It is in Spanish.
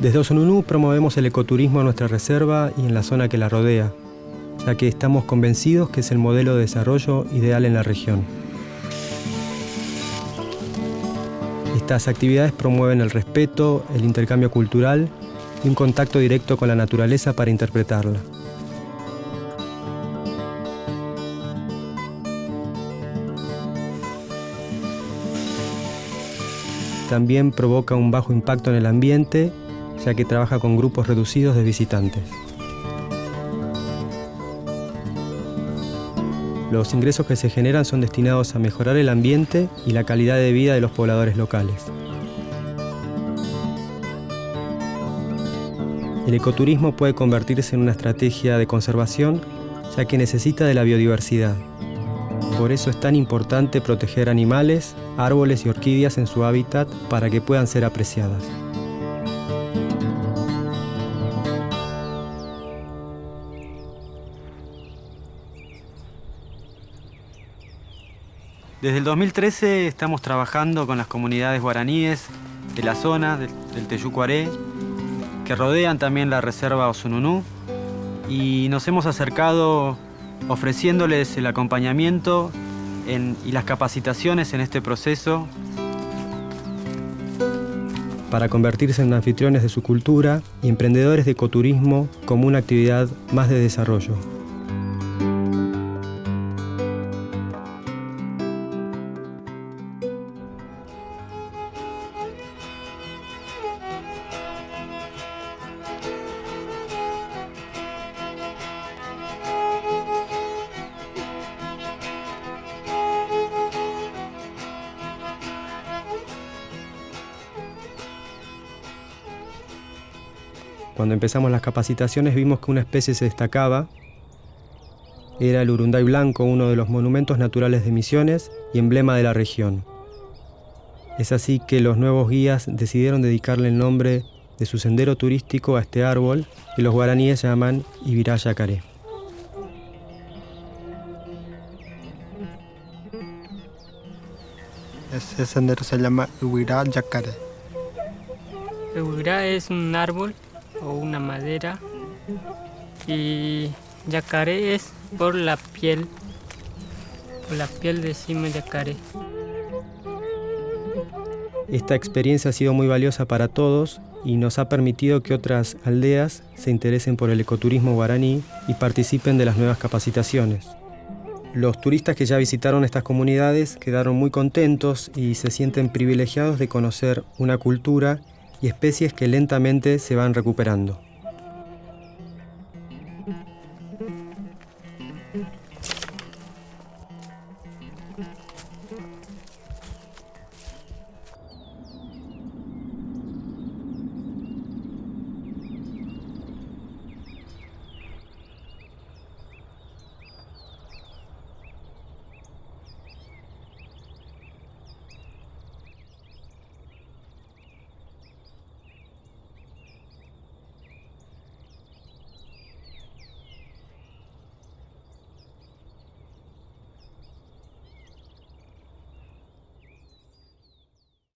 Desde Osonunú promovemos el ecoturismo en nuestra reserva y en la zona que la rodea, ya que estamos convencidos que es el modelo de desarrollo ideal en la región. Estas actividades promueven el respeto, el intercambio cultural y un contacto directo con la naturaleza para interpretarla. También provoca un bajo impacto en el ambiente, ya que trabaja con grupos reducidos de visitantes. Los ingresos que se generan son destinados a mejorar el ambiente y la calidad de vida de los pobladores locales. El ecoturismo puede convertirse en una estrategia de conservación ya que necesita de la biodiversidad. Por eso es tan importante proteger animales, árboles y orquídeas en su hábitat para que puedan ser apreciadas. Desde el 2013 estamos trabajando con las comunidades guaraníes de la zona del, del Teyucuaré, que rodean también la reserva Osununú, y nos hemos acercado ofreciéndoles el acompañamiento y las capacitaciones en este proceso para convertirse en anfitriones de su cultura y emprendedores de ecoturismo como una actividad más de desarrollo. Cuando empezamos las capacitaciones vimos que una especie se destacaba. Era el urunday blanco, uno de los monumentos naturales de Misiones y emblema de la región. Es así que los nuevos guías decidieron dedicarle el nombre de su sendero turístico a este árbol que los guaraníes llaman Ibirá Yacaré. Ese sendero se llama Ibirá Yacaré. Ibirá es un árbol o una madera y yacaré es por la piel, por la piel decimos yacaré. Esta experiencia ha sido muy valiosa para todos y nos ha permitido que otras aldeas se interesen por el ecoturismo guaraní y participen de las nuevas capacitaciones. Los turistas que ya visitaron estas comunidades quedaron muy contentos y se sienten privilegiados de conocer una cultura y especies que lentamente se van recuperando.